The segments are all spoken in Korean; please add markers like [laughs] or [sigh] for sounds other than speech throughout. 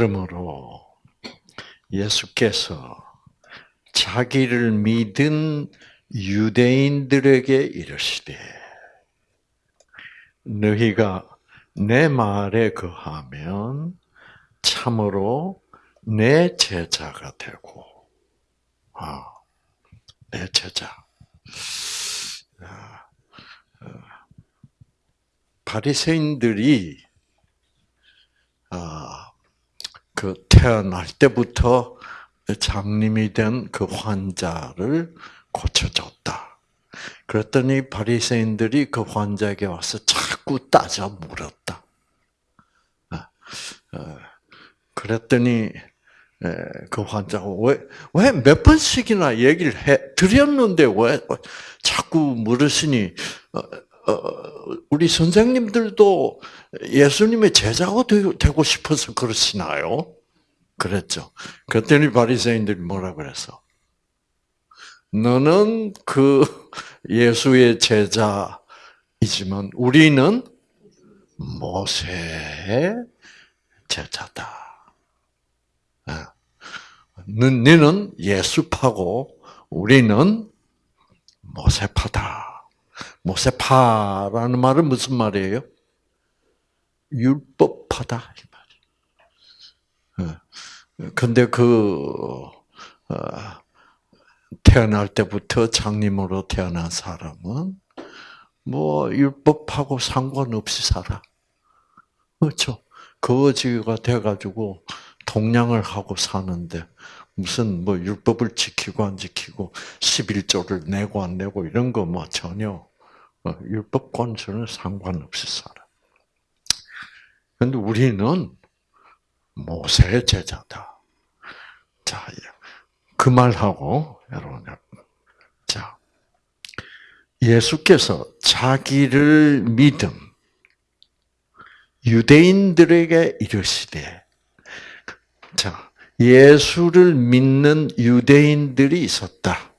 그러므로 예수께서 자기를 믿은 유대인들에게 이르시되 너희가 내 말에 거하면 참으로 내 제자가 되고 아, 내 제자. 아, 어, 바리새인들이 아, 그 태어날 때부터 장님이 된 그 환자를 고쳐줬다. 그랬더니 바리새인들이 그 환자에게 와서 자꾸 따져 물었다. 아, 어, 그랬더니 그 환자가 왜왜 몇 번씩이나 얘기를 해 드렸는데 왜 자꾸 물으시니 어, 어, 우리 선생님들도 예수님의 제자가 되고 싶어서 그러시나요? 그랬죠. 그랬더니 바리새인들이 뭐라 그랬어? 너는 그 예수의 제자이지만 우리는 모세의 제자다. 너는 예수파고 우리는 모세파다. 모세파라는 말은 무슨 말이에요? 율법파다 이 말이에요. 근데 그 어, 태어날 때부터 장님으로 태어난 사람은 뭐 율법하고 상관없이 살아. 그렇죠? 거지가 돼가지고 동냥을 하고 사는데 무슨 뭐 율법을 지키고 안 지키고 11조를 내고 안 내고 이런 거 뭐 전혀 어, 율법과는 전혀 상관없이 살아. 근데 우리는 모세의 제자다. 자, 그 말하고 여러분, 자 예수께서 자기를 믿음 유대인들에게 이르시되 자, 예수를 믿는 유대인들이 있었다.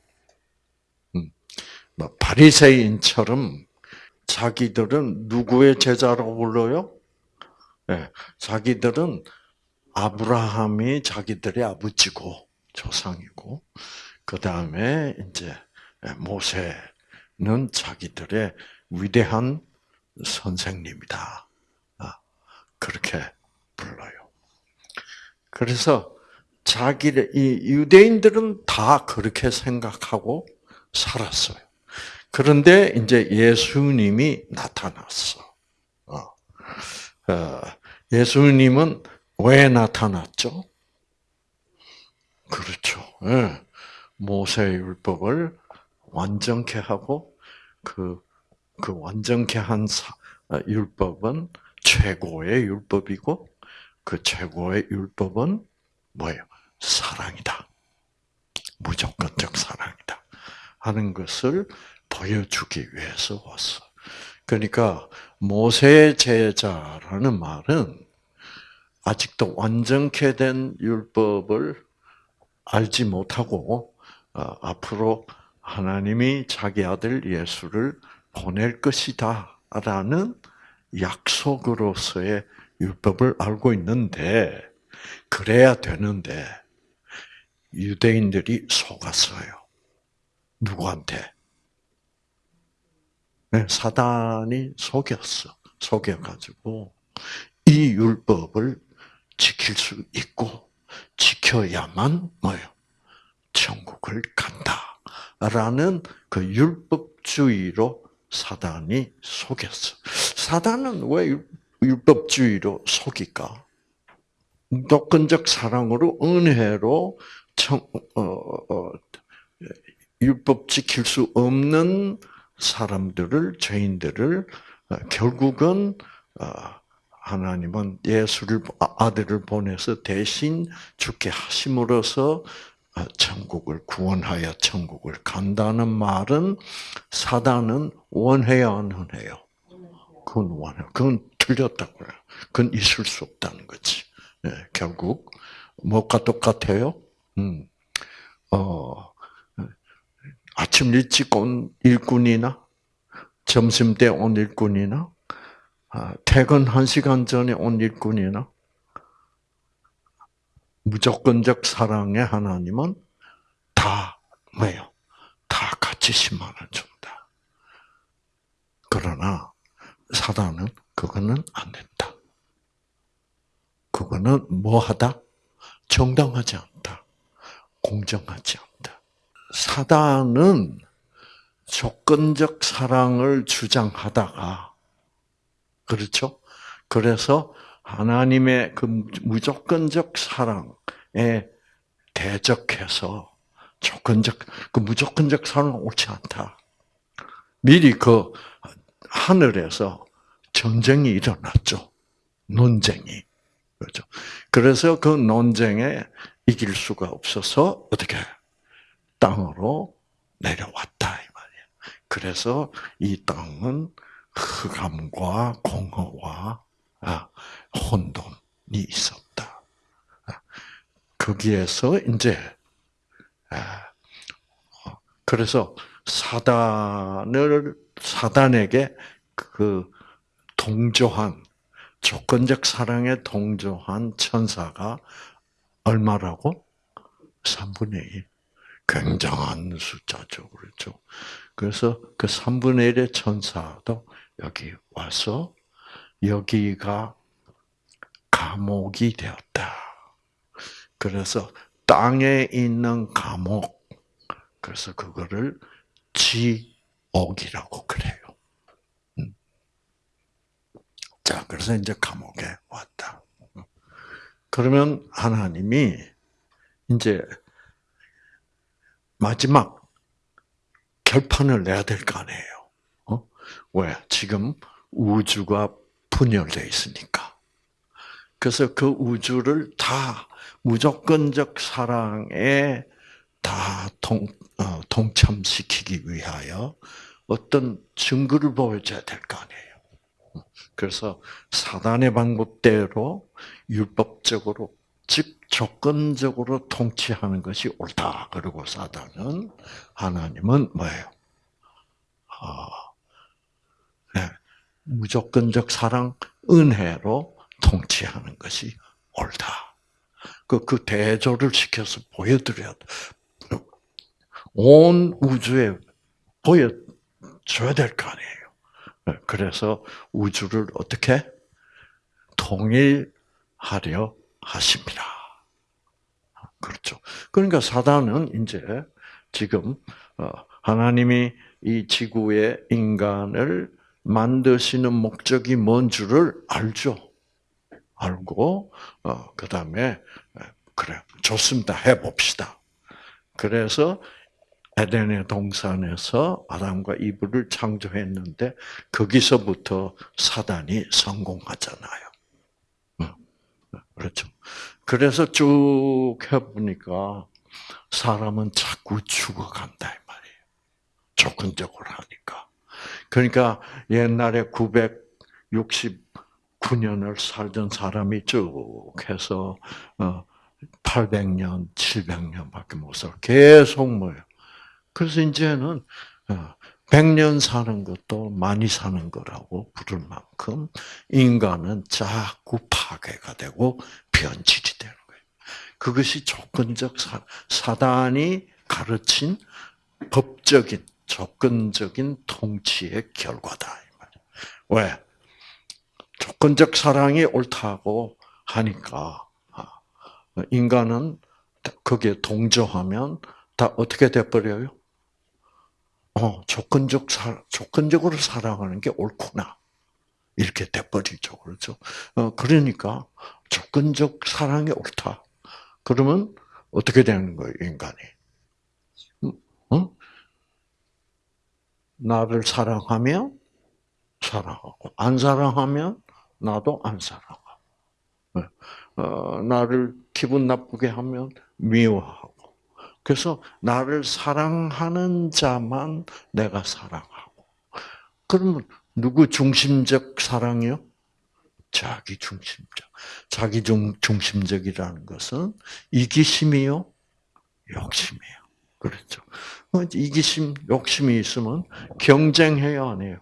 음, 뭐 바리새인처럼 자기들은 누구의 제자라고 불러요? 네, 자기들은 아브라함이 자기들의 아버지고 조상이고 그 다음에 이제 모세는 자기들의 위대한 선생님이다. 아, 그렇게 불러요. 그래서 자기를 이 유대인들은 다 그렇게 생각하고 살았어요. 그런데 이제 예수님이 나타났어. 어. 어, 예수님은 왜 나타났죠? 그렇죠. 예. 모세 율법을 완전케 하고 그, 그 완전케 한 어, 율법은 최고의 율법이고 그 최고의 율법은 뭐예요? 사랑이다. 무조건적 사랑이다. 하는 것을 보여주기 위해서 왔어. 그러니까 모세의 제자라는 말은 아직도 완전케 된 율법을 알지 못하고 어, 앞으로 하나님이 자기 아들 예수를 보낼 것이다 라는 약속으로서의 율법을 알고 있는데 그래야 되는데 유대인들이 속았어요. 누구한테? 네, 사단이 속였어. 속여가지고 이 율법을 지킬 수 있고 지켜야만 뭐요? 천국을 간다라는 그 율법주의로 사단이 속였어. 사단은 왜 율법주의로 속일까? 독근적 사랑으로 은혜로 청, 어, 어, 율법 지킬 수 없는 사람들을 죄인들을 어, 결국은 어, 하나님은 예수를 아, 아들을 보내서 대신 죽게 하심으로써 어, 천국을 구원하여 천국을 간다는 말은 사단은 원해야 안 원해요. 그건 원해. 그건 틀렸다고요. 그건 있을 수 없다는 거지. 네, 결국 뭐가 똑같아요? 음, 어, 아침 일찍 온 일꾼이나 점심 때 온 일꾼이나 아, 퇴근 한 시간 전에 온 일꾼이나 무조건적 사랑의 하나님은 다 뭐예요? 다 같이 10만 원 준다. 그러나 사단은 그거는 안 된다. 그거는 뭐하다? 정당하지 않다. 공정하지 않다. 사단은 조건적 사랑을 주장하다가 그렇죠? 그래서 하나님의 그 무조건적 사랑에 대적해서 조건적 그 무조건적 사랑은 옳지 않다. 미리 그 하늘에서 전쟁이 일어났죠. 논쟁이. 그렇죠. 그래서 그 논쟁에 이길 수가 없어서 어떻게 땅으로 내려왔다 이 말이야. 그래서 이 땅은 흑암과 공허와 아, 혼돈이 있었다. 아, 거기에서 이제 아, 어, 그래서 사단을 사단에게 그 동조한 조건적 사랑에 동조한 천사가 얼마라고? 3분의 1. 굉장한 숫자죠. 그렇죠. 그래서 그 3분의 1의 천사도 여기 와서 여기가 감옥이 되었다. 그래서 땅에 있는 감옥. 그래서 그거를 지옥이라고 그래요. 음. 자, 그래서 이제 감옥에 왔다. 그러면 하나님이 이제 마지막 결판을 내야 될 거 아니에요. 어? 왜? 지금 우주가 분열되어 있으니까. 그래서 그 우주를 다 무조건적 사랑에 다 동, 어, 동참시키기 위하여 어떤 증거를 보여줘야 될 거 아니에요. 그래서 사단의 방법대로 율법적으로 즉 조건적으로 통치하는 것이 옳다. 그리고 사단은 하나님은 뭐예요? 아, 네. 무조건적 사랑, 은혜로 통치하는 것이 옳다. 그, 그 대조를 시켜서 보여드려야 돼. 온 우주에 보여줘야 될 거 아니에요. 네, 그래서 우주를 어떻게 통일하려 하십니다. 그렇죠. 그러니까 사단은 이제 지금 어, 하나님이 이 지구의 인간을 만드시는 목적이 뭔 줄을 알죠. 알고 그 다음에 그래 좋습니다. 해봅시다. 그래서 에덴의 동산에서 아담과 이브를 창조했는데 거기서부터 사단이 성공하잖아요. 그렇죠. 그래서 쭉 해보니까 사람은 자꾸 죽어간다 이 말이에요. 조건적으로 하니까. 그러니까 옛날에 969년을 살던 사람이 쭉 해서 800년, 어, 700년밖에 못 살. 계속 뭐예요. 그래서 이제는 100년 어, 사는 것도 많이 사는 거라고 부를 만큼 인간은 자꾸 파괴가 되고 변질이 되는 거예요. 그것이 조건적 사, 사단이 가르친 법적인 조건적인 통치의 결과다. 왜? 조건적 사랑이 옳다고 하니까 아, 인간은 거기에 동조하면 다 어떻게 돼버려요? 어, 조건적 사, 조건적으로 사랑하는 게 옳구나. 이렇게 돼버리죠. 그렇죠? 어, 그러니까 조건적 사랑이 옳다. 그러면 어떻게 되는 거예요, 인간이? 어? 나를 사랑하면 사랑하고, 안 사랑하면 나도 안 사랑하고. 어, 나를 기분 나쁘게 하면 미워하고. 그래서 나를 사랑하는 자만 내가 사랑하고. 그러면 누구 중심적 사랑이요? 자기 중심적. 자기 중심적이라는 것은 이기심이요? 욕심이에요. 그렇죠. 어, 이기심, 욕심이 있으면 경쟁해야 안 해요.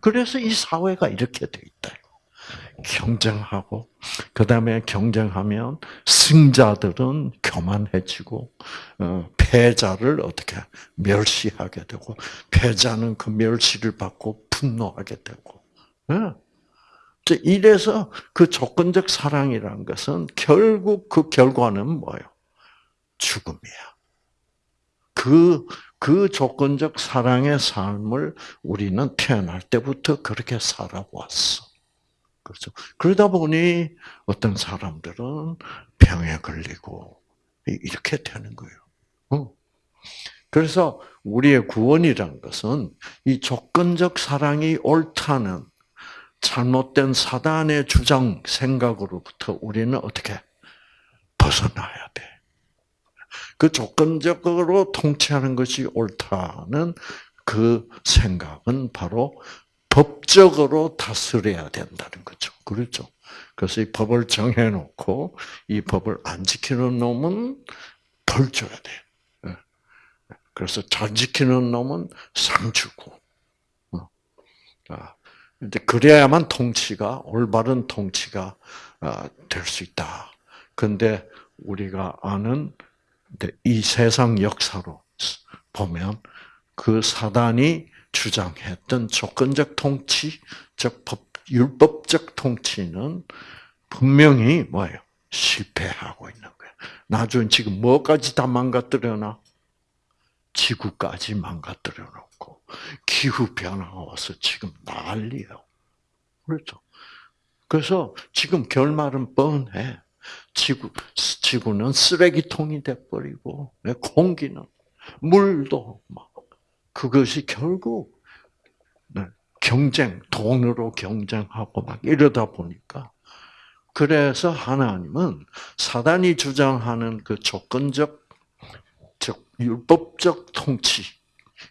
그래서 이 사회가 이렇게 돼 있다. 경쟁하고 그 다음에 경쟁하면 승자들은 교만해지고 어, 패자를 어떻게 멸시하게 되고 패자는 그 멸시를 받고 분노하게 되고 예. 이래서 그 조건적 사랑이라는 것은 결국 그 결과는 뭐예요? 죽음이야. 그, 그 조건적 사랑의 삶을 우리는 태어날 때부터 그렇게 살아왔어. 그렇죠. 그러다 보니 어떤 사람들은 병에 걸리고 이렇게 되는 거예요. 어. 그래서 우리의 구원이란 것은 이 조건적 사랑이 옳다는 잘못된 사단의 주장 생각으로부터 우리는 어떻게 벗어나야 돼. 그 조건적으로 통치하는 것이 옳다는 그 생각은 바로 법적으로 다스려야 된다는 거죠. 그렇죠? 그래서 이 법을 정해놓고 이 법을 안 지키는 놈은 벌 줘야 돼. 예. 그래서 잘 지키는 놈은 상 주고. 어. 아, 이제 그래야만 통치가 올바른 통치가 아, 될수 있다. 근데 우리가 아는 이 세상 역사로 보면 그 사단이 주장했던 조건적 통치, 즉 법, 율법적 통치는 분명히 뭐예요? 실패하고 있는 거예요. 나중에 지금 뭐까지 다 망가뜨려놔? 지구까지 망가뜨려 놓고 기후 변화가 와서 지금 난리예요. 그렇죠? 그래서 지금 결말은 뻔해. 지구 지구는 쓰레기통이 돼 버리고 공기는 물도 막 그것이 결국 네, 경쟁, 돈으로 경쟁하고 막 이러다 보니까 그래서 하나님은 사단이 주장하는 그 조건적, 즉 율법적 통치,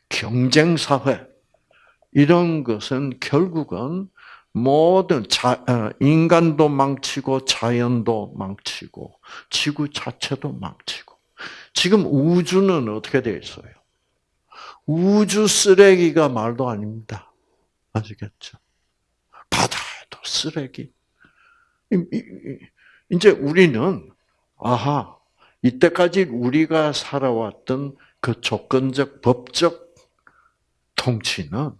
경쟁 사회 이런 것은 결국은 모든 자, 어, 인간도 망치고 자연도 망치고 지구 자체도 망치고 지금 우주는 어떻게 되어 있어요? 우주 쓰레기가 말도 아닙니다. 아시겠죠? 바다에도 쓰레기. 이제 우리는 아하 이때까지 우리가 살아왔던 그 조건적 법적 통치는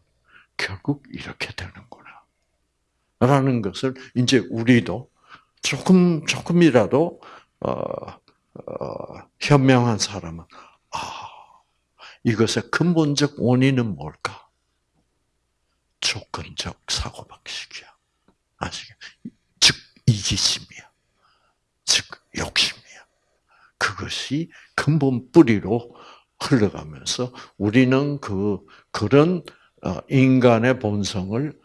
결국 이렇게 되는구나. 라는 것을 이제 우리도 조금 조금이라도 어, 어, 현명한 사람은 아 이것의 근본적 원인은 뭘까? 조건적 사고방식이야. 아시겠? 즉, 이기심이야. 즉, 욕심이야. 그것이 근본 뿌리로 흘러가면서 우리는 그, 그런 어, 인간의 본성을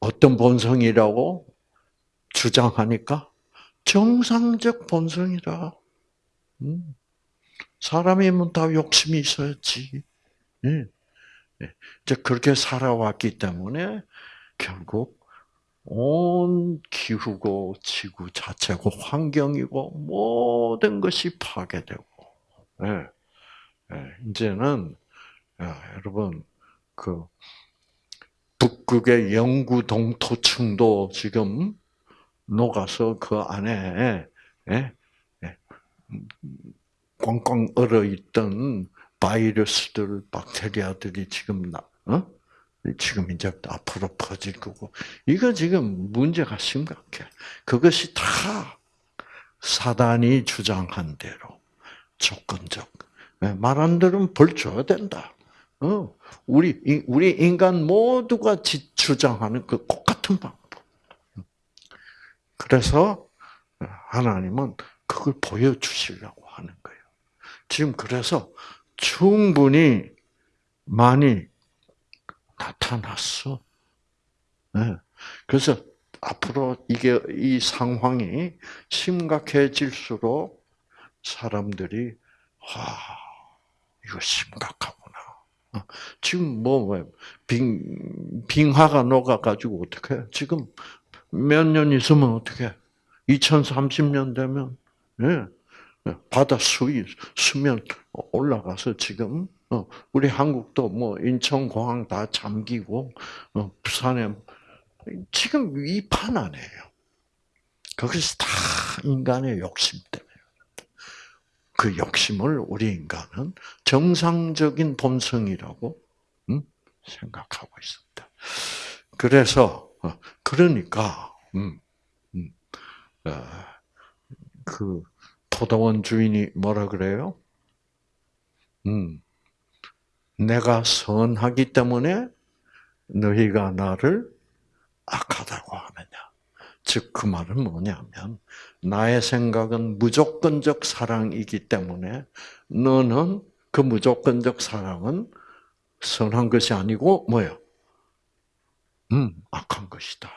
어떤 본성이라고 주장하니까 정상적 본성이라. 음. 사람이면 다 욕심이 있어야지. 예. 예. 이제 그렇게 살아왔기 때문에 결국 온 기후고 지구 자체고 환경이고 모든 것이 파괴되고. 예. 이제는 여러분 그 북극의 영구 동토층도 지금 녹아서 그 안에 꽝꽝 얼어 있던 바이러스들, 박테리아들이 지금 나, 어? 지금 이제 앞으로 퍼질 거고 이거 지금 문제가 심각해. 그것이 다 사단이 주장한 대로 조건적. 예, 말안 들으면 벌 줘야 된다. 어, 우리 우리 인간 모두가 주장하는 그 똑같은 방법. 그래서 하나님은 그걸 보여주시려고 하는 거예요. 지금 그래서 충분히 많이 나타났어. 네. 그래서 앞으로 이게 이 상황이 심각해질수록 사람들이 와 이거 심각하구나. 어, 지금 뭐 빙 빙하가 녹아 가지고 어떻게 지금 몇 년 있으면 어떻게 2030년 되면 예. 바다 수위 수면 올라가서 지금 어, 우리 한국도 뭐 인천공항 다 잠기고 어, 부산에 지금 이 판 안에요. 그것이 다 인간의 욕심 때문에. 그 욕심을 우리 인간은 정상적인 본성이라고 음? 생각하고 있습니다. 그래서 어, 그러니까 음, 음, 어, 그 포도원 주인이 뭐라 그래요? 음, 내가 선하기 때문에 너희가 나를 악하다고 하느냐. 즉, 그 말은 뭐냐면, 나의 생각은 무조건적 사랑이기 때문에, 너는 그 무조건적 사랑은 선한 것이 아니고, 뭐요? 음, 악한 것이다.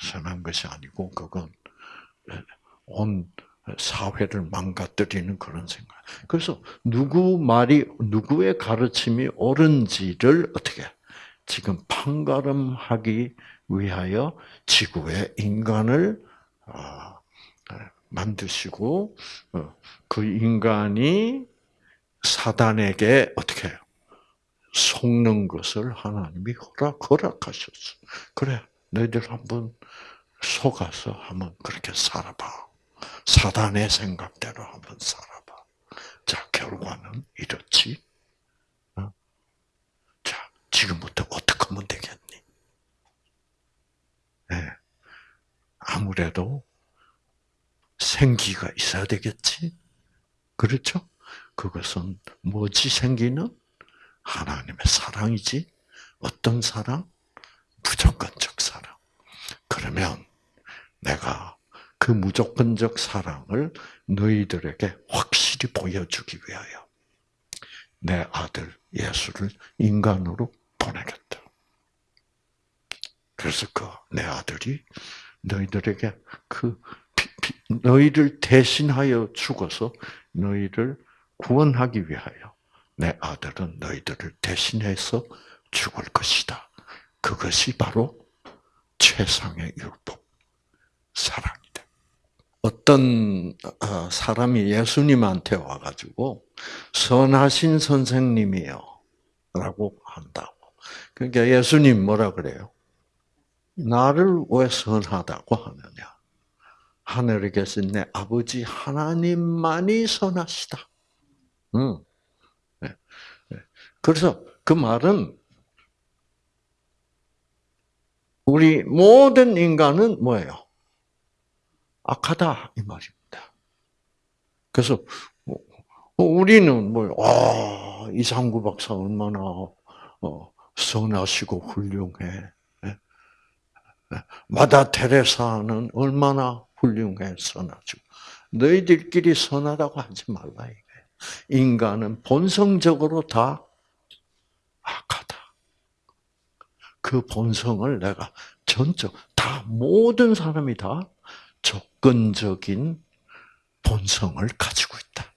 선한 것이 아니고, 그건 온 사회를 망가뜨리는 그런 생각. 그래서 누구 말이 누구의 가르침이 옳은지를 어떻게 지금 판가름하기 위하여 지구의 인간을 아, 만드시고 어, 그 인간이 사단에게 어떻게 해요? 속는 것을 하나님이 허락 허락하셨어. 그래, 너희들 한번 속아서 한번 그렇게 살아봐. 사단의 생각대로 한번 살아봐. 자, 결과는 이렇지. 어? 자, 지금부터 어떻게 하면 되겠니? 네. 아무래도 생기가 있어야 되겠지? 그렇죠? 그것은 뭐지 생기는? 하나님의 사랑이지. 어떤 사랑? 무조건적 사랑. 그러면 내가 그 무조건적 사랑을 너희들에게 확실히 보여주기 위하여 내 아들 예수를 인간으로 보내겠다. 그래서 그 내 아들이 너희들에게 그 너희를 대신하여 죽어서 너희를 구원하기 위하여 내 아들은 너희들을 대신해서 죽을 것이다. 그것이 바로 최상의 율법 사랑. 어떤 어, 사람이 예수님한테 와가지고 선하신 선생님이요 라고 한다고. 그러니까 예수님 뭐라 그래요? 나를 왜 선하다고 하느냐? 하늘에 계신 내 아버지 하나님만이 선하시다. 네. 그래서 그 말은 우리 모든 인간은 뭐예요? 악하다 이 말입니다. 그래서 뭐, 어, 우리는 뭐, 아, 이상구 박사 얼마나 어, 선하시고 훌륭해. 예? 예? 마다 테레사는 얼마나 훌륭해 선하시고 너희들끼리 선하다고 하지 말라 이게. 인간은 본성적으로 다 악하다. 그 본성을 내가 전적 다 모든 사람이 다 조건적인 본성을 가지고 있다.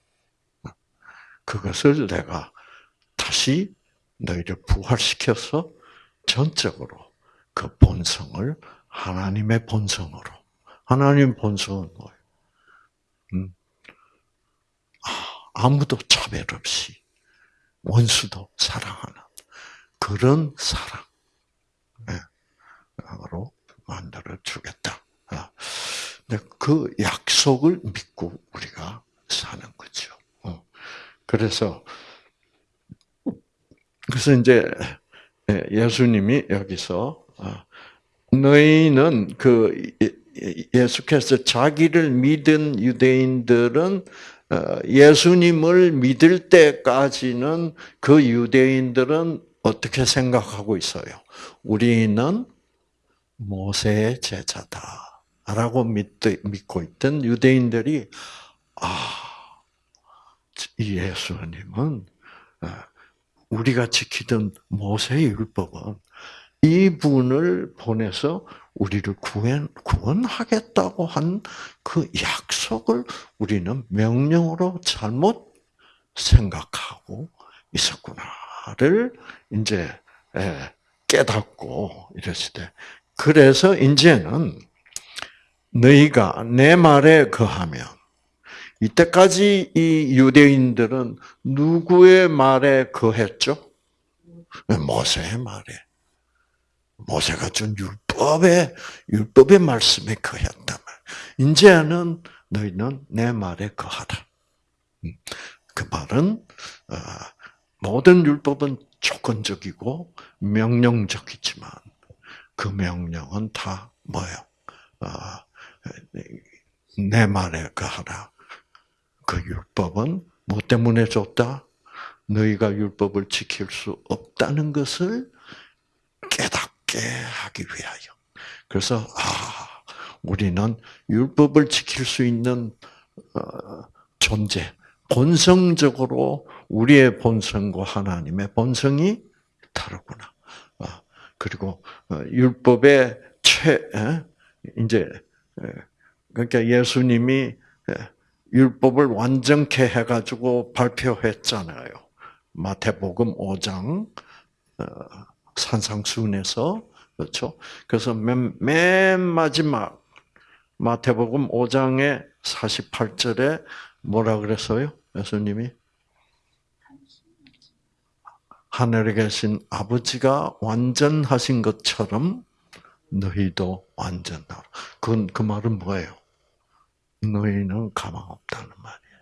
그것을 내가 다시 너희를 부활시켜서 전적으로 그 본성을 하나님의 본성으로 하나님 본성은 뭐예요? 음. 아, 무도 차별 없이 원수도 사랑하는 그런 사랑으로 만들어 주겠다. 아. 그 약속을 믿고 우리가 사는 거죠. 어. 그래서 그래서 이제 예, 예수님이 여기서 아, 너희는 그 예수께서 자기를 믿은 유대인들은 어, 예수님을 믿을 때까지는 그 유대인들은 어떻게 생각하고 있어요? 우리는 모세의 제자다. 라고 믿고 있던 유대인들이, 아, 이 예수님은 어, 우리가 지키던 모세의 율법은 이분을 보내서 우리를 구원, 구원하겠다고 한 그 약속을 우리는 명령으로 잘못 생각하고 있었구나를 이제 예, 깨닫고 이랬을 때, 그래서 이제는 너희가 내 말에 거하면 이때까지 이 유대인들은 누구의 말에 거했죠? 모세의 말에. 모세가 준 율법. 율법의 율법의 말씀에 거했단 말. 이제는 너희는 내 말에 거하라. 음, 그 말은 어, 모든 율법은 조건적이고 명령적이지만 그 명령은 다 뭐예요? 어, 내 말에 거하라. 그 율법은 뭐 때문에 줬다? 너희가 율법을 지킬 수 없다는 것을 깨닫게 하기 위하여. 그래서 아, 우리는 율법을 지킬 수 있는 어, 존재, 본성적으로 우리의 본성과 하나님의 본성이 다르구나. 어, 그리고 어, 율법의 최 이제 그러니까 예수님이 율법을 완전케 해가지고 발표했잖아요. 마태복음 5장 산상수훈에서 그렇죠. 그래서 맨, 맨 마지막 마태복음 5장의 48절에 뭐라 그랬어요? 예수님이 하늘에 계신 아버지가 완전하신 것처럼 너희도 완전하라. 그, 그 말은 뭐예요? 너희는 가망 없다는 말이에요.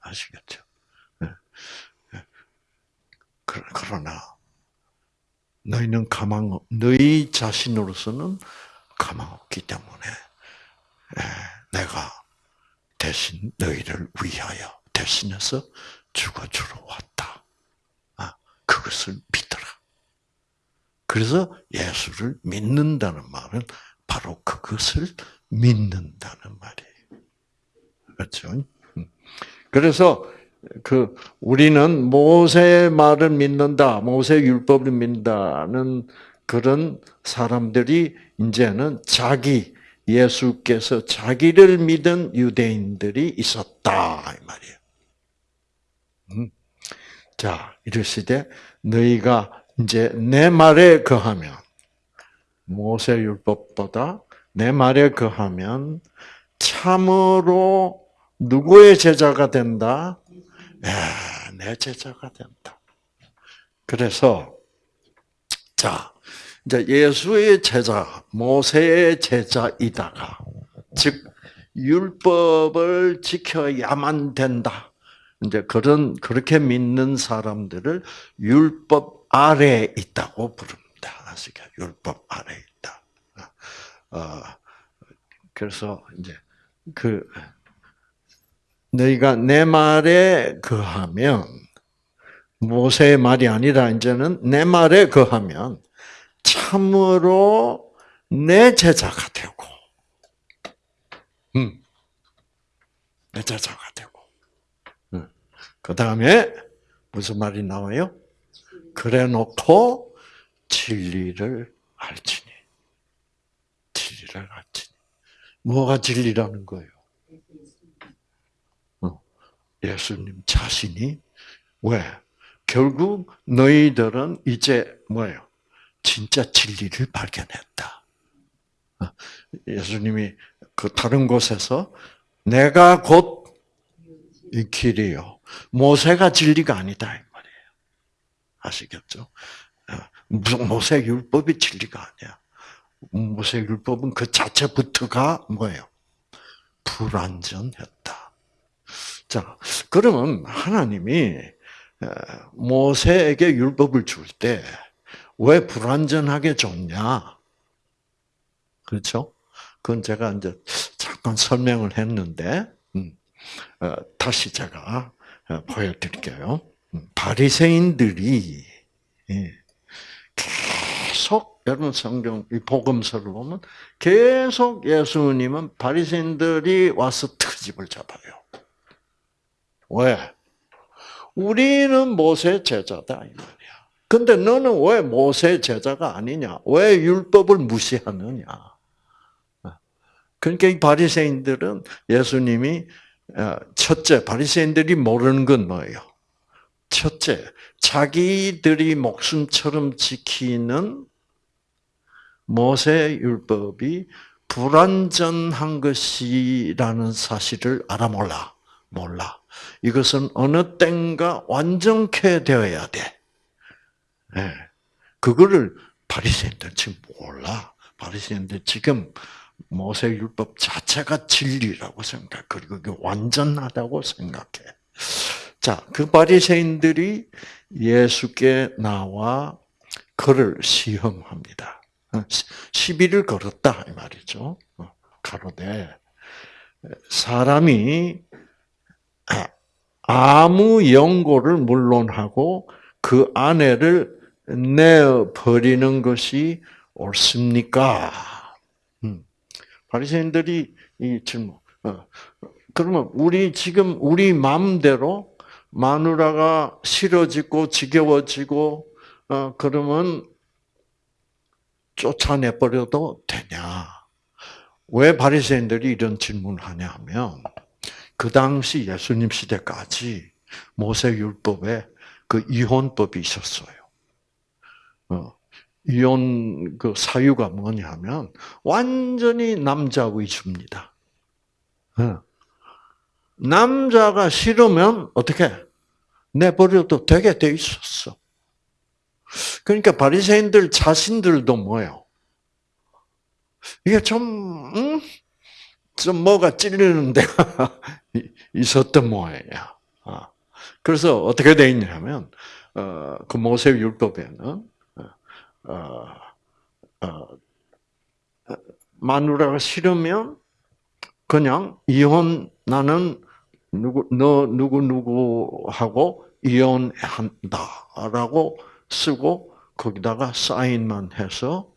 아시겠죠? 네. 네. 그러나 너희는 가망 너희 자신으로서는 가망 없기 때문에 내가 대신 너희를 위하여 대신해서 죽어주러 왔다. 아, 그것을 믿어라. 그래서 예수를 믿는다는 말은 바로 그것을 믿는다는 말이에요. 그렇죠? 음. 그래서 그 우리는 모세의 말을 믿는다, 모세 율법을 믿는다는 그런 사람들이 이제는 자기 예수께서 자기를 믿은 유대인들이 있었다 이 말이에요. 음. 자 이르시되 너희가 이제 내 말에 거하면 모세 율법보다 내 말에 거하면 참으로 누구의 제자가 된다? 내 제자가 된다. 그래서 자 이제 예수의 제자, 모세의 제자이다가 즉 율법을 지켜야만 된다. 이제 그런 그렇게 믿는 사람들을 율법 아래에 있다고 부릅니다. 아시죠? 율법 아래에 있다. 어, 그래서 이제 그 너희가 내 말에 거하면 모세의 말이 아니라 이제는 내 말에 거하면 참으로 내 제자가 되고, 음, 내 제자가 되고. 음. 그 다음에 무슨 말이 나와요? 그래 놓고 진리를 알지니. 진리를 알지니. 뭐가 진리라는 거예요? 예수님 자신이 왜? 결국 너희들은 이제 뭐예요? 진짜 진리를 발견했다. 어, 예수님이 그 다른 곳에서 내가 곧 이 길이요. 모세가 진리가 아니다. 아시겠죠? 어, 무슨 모세 율법이 진리가 아니야. 모세 율법은 그 자체부터가 뭐예요? 불완전했다. 자, 그러면 하나님이 모세에게 율법을 줄 때 왜 불완전하게 줬냐? 그렇죠? 그건 제가 이제 잠깐 설명을 했는데 음, 어, 다시 제가 어, 보여드릴게요. 음, 바리새인들이 예, 계속 여러분 성경 이 복음서를 보면 계속 예수님은 바리새인들이 와서 트집을 잡아요. 왜? 우리는 모세 제자다 이 말이야. 근데 너는 왜 모세 제자가 아니냐? 왜 율법을 무시하느냐? 그러니까 이 바리새인들은 예수님이 어, 첫째 바리새인들이 모르는 건 뭐예요? 첫째 자기들이 목숨처럼 지키는 모세 율법이 불완전한 것이라는 사실을 알아 몰라. 몰라. 이것은 어느 땐가 완전케 되어야 돼. 네. 그거를 바리새인들 지금 몰라. 바리새인들 지금 모세 율법 자체가 진리라고 생각. 그리고 그 완전하다고 생각해. 자, 그 바리새인들이 예수께 나와 그를 시험합니다. 어, 시비를 걸었다 이 말이죠. 어, 가로되 사람이 아무 연고를 물론하고 그 아내를 내어 버리는 것이 옳습니까? 음. 바리새인들이 이 질문. 어, 그러면 우리 지금 우리 마음대로 마누라가 싫어지고 지겨워지고 어 그러면 쫓아내 버려도 되냐? 왜 바리새인들이 이런 질문을 하냐 하면 그 당시 예수님 시대까지 모세 율법에 그 이혼법이 있었어요. 어, 이혼 그 사유가 뭐냐면 완전히 남자 위주입니다. 어. 남자가 싫으면 어떻게 내버려도 되게 돼 있었어. 그러니까 바리새인들 자신들도 뭐요? 이게 좀, 음? 좀 뭐가 찔리는 데가 [laughs] 있었던 모양이야. 아. 그래서 어떻게 돼 있냐면, 어, 그 모세 율법에는, 어, 어, 마누라가 싫으면 그냥 이혼 나는 누구 너 누구 누구하고 이혼한다라고 쓰고 거기다가 사인만 해서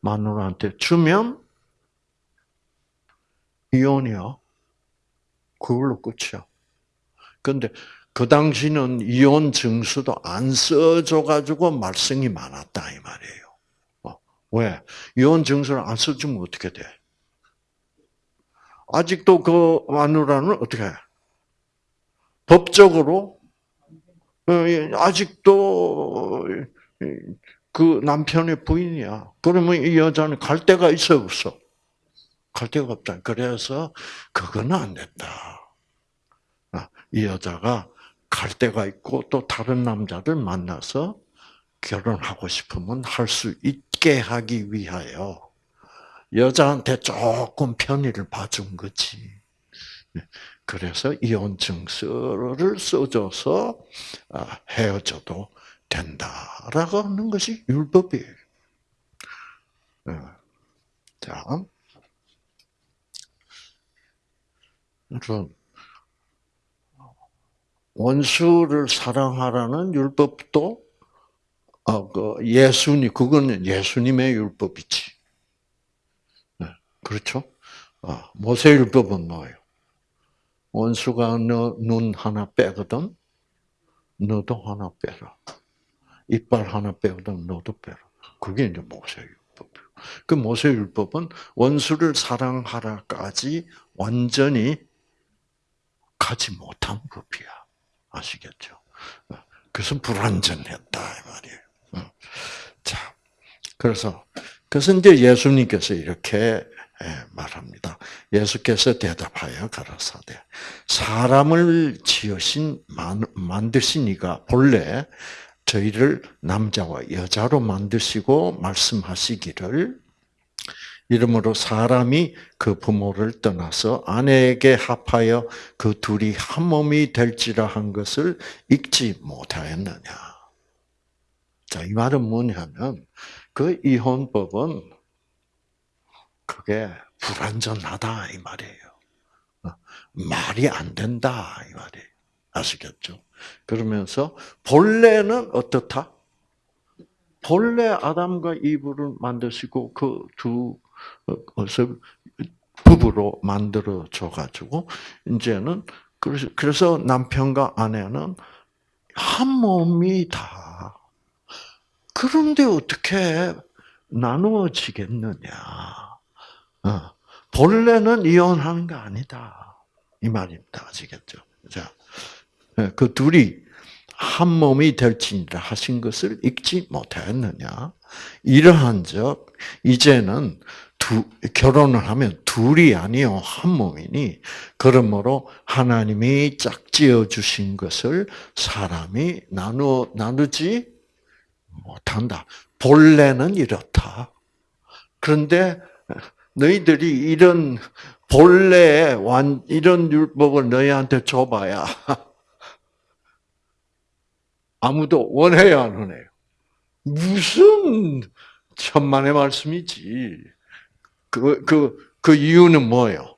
마누라한테 주면 이혼이요. 그걸로 끝이야. 근데 그 당시는 이혼 증서도 안 써줘가지고 말썽이 많았다 이 말이에요. 어, 왜? 이혼 증서를 안 써주면 어떻게 돼? 아직도 그 마누라는 어떻게 해? 법적으로 어, 아직도 그 남편의 부인이야. 그러면 이 여자는 갈 데가 있어 없어? 갈 데가 없다. 그래서 그거는 안 된다. 아, 이 여자가 갈 데가 있고 또 다른 남자를 만나서 결혼하고 싶으면 할 수 있게 하기 위하여 여자한테 조금 편의를 봐준 거지. 그래서 이혼 증서를 써줘서 아, 헤어져도 된다라고 하는 것이 율법이에요. 어. 자, 그래서 원수를 사랑하라는 율법도 어, 그 예수님 그거는 예수님의 율법이지. 네, 그렇죠? 어, 모세 율법은 뭐예요? 원수가 너 눈 하나 빼거든, 너도 하나 빼라. 이빨 하나 빼거든, 너도 빼라. 그게 이제 모세 율법이에요. 그 모세 율법은 원수를 사랑하라까지 완전히 가지 못한 법이야. 아시겠죠? 그래서 불완전했다 이 말이에요. 자, 그래서 그래서 이제 예수님께서 이렇게 예, 말합니다. 예수께서 대답하여 가라사대 사람을 지으신 만드신 이가 본래 저희를 남자와 여자로 만드시고 말씀하시기를 이러므로 사람이 그 부모를 떠나서 아내에게 합하여 그 둘이 한 몸이 될지라 한 것을 읽지 못하였느냐. 자, 이 말은 뭐냐면, 그 이혼법은 그게 불완전하다, 이 말이에요. 어, 말이 안 된다, 이 말이에요. 아시겠죠? 그러면서, 본래는 어떻다? 본래 아담과 이브를 만드시고 그두 그래서 부부로 만들어 줘 가지고 이제는 그래서 남편과 아내는 한 몸이다. 그런데 어떻게 나누어지겠느냐? 어, 본래는 이혼하는 거 아니다. 이 말입니다. 아시겠죠? 자, 예, 그 둘이 한 몸이 될지니라 하신 것을 읽지 못했느냐? 이러한 적 이제는 두, 결혼을 하면 둘이 아니요 한 몸이니 그러므로 하나님이 짝지어 주신 것을 사람이 나누 나누지 못한다. 본래는 이렇다. 그런데 너희들이 이런 본래 완 이런 율법을 너희한테 줘봐야 [laughs] 아무도 원해야 안 원해요. 무슨 천만의 말씀이지. 그, 그, 그 이유는 뭐예요?